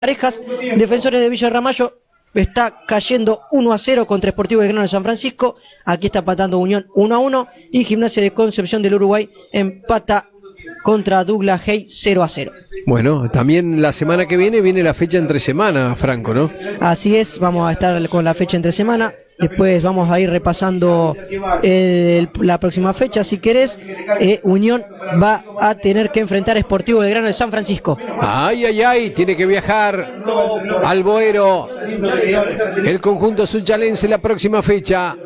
parejas, Defensores de Villa Ramallo está cayendo 1 a 0 contra Sportivo de Grano de San Francisco. Aquí está empatando Unión 1 a 1 y Gimnasia de Concepción del Uruguay empata contra Douglas Hay 0 a 0. Bueno, también la semana que viene viene la fecha entre semana, Franco, ¿no? Así es, vamos a estar con la fecha entre semana. Después vamos a ir repasando el- la próxima fecha. Si querés, eh, Unión va a tener que enfrentar a Sportivo de Grano de San Francisco. Ay, ay, ay, tiene que viajar al Boero. El conjunto sunchalense la próxima fecha.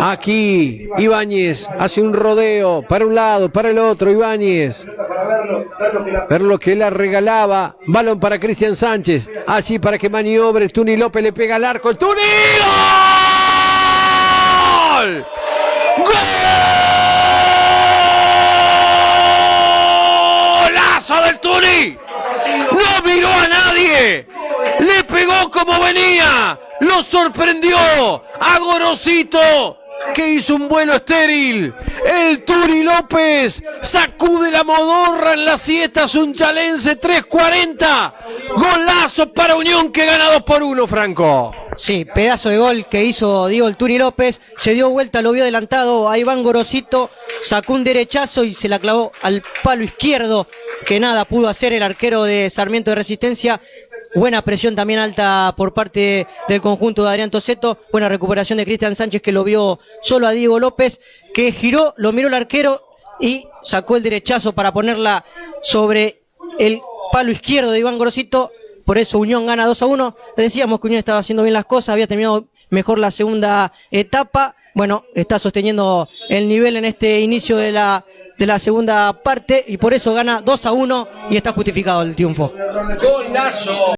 Aquí, Ibáñez hace un rodeo para un lado, para el otro, Ibáñez. Ver lo que la regalaba. Balón para Cristian Sánchez. Así para que maniobre. Tuni López le pega al arco. ¡El Tuni! ¡Gol! ¡Golazo del Tuni! No miró a nadie. Le pegó como venía. Lo sorprendió a Gorosito que hizo un vuelo estéril. El Turi López sacude la modorra en la siesta sunchalense 3.40. Golazo para Unión que gana 2 por 1, Franco. Sí, pedazo de gol que hizo Diego el Turi López. Se dio vuelta, lo vio adelantado a Iván Gorosito. Sacó un derechazo y se la clavó al palo izquierdo. Que nada pudo hacer el arquero de Sarmiento de Resistencia. Buena presión también alta por parte del conjunto de Adrián Toseto. Buena recuperación de Cristian Sánchez que lo vio solo a Diego López. Que giró, lo miró el arquero y sacó el derechazo para ponerla sobre el palo izquierdo de Iván Gorosito. Por eso Unión gana 2 a 1. Decíamos que Unión estaba haciendo bien las cosas, había terminado mejor la segunda etapa. Bueno, está sosteniendo el nivel en este inicio de la, de la segunda parte y por eso gana 2 a 1 y está justificado el triunfo. Golazo.